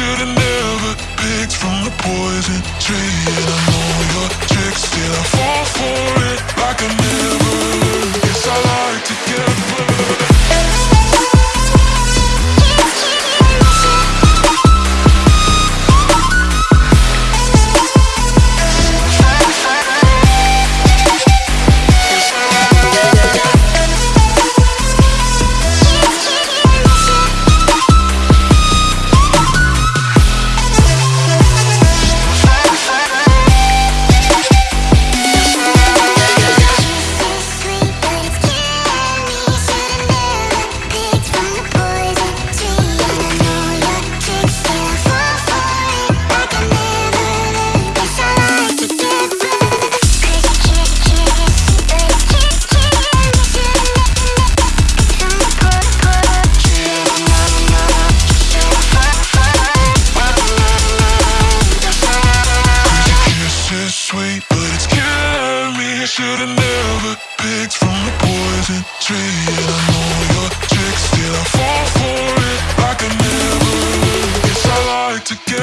should've never picked from the poison tree And I know your tricks, still I fall for Should've never picked from the poison tree. And I know your tricks, still I fall for it like I never learned. Guess I like to get.